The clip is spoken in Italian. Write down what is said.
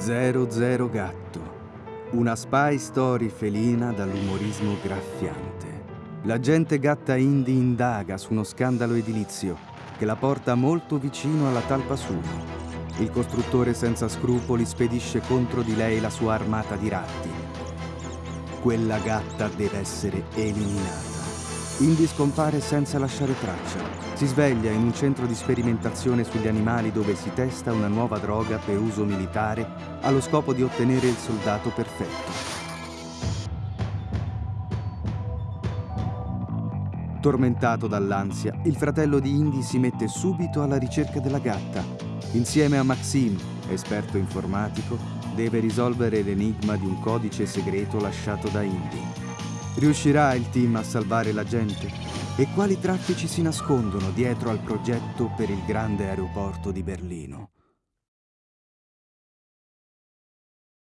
00 Gatto. Una spy story felina dall'umorismo graffiante. L'agente gatta Indy indaga su uno scandalo edilizio che la porta molto vicino alla talpa Suno. Il costruttore senza scrupoli spedisce contro di lei la sua armata di ratti. Quella gatta deve essere eliminata. Indy scompare senza lasciare traccia. Si sveglia in un centro di sperimentazione sugli animali dove si testa una nuova droga per uso militare allo scopo di ottenere il soldato perfetto. Tormentato dall'ansia, il fratello di Indy si mette subito alla ricerca della gatta. Insieme a Maxime, esperto informatico, deve risolvere l'enigma di un codice segreto lasciato da Indy. Riuscirà il team a salvare la gente? E quali traffici si nascondono dietro al progetto per il grande aeroporto di Berlino?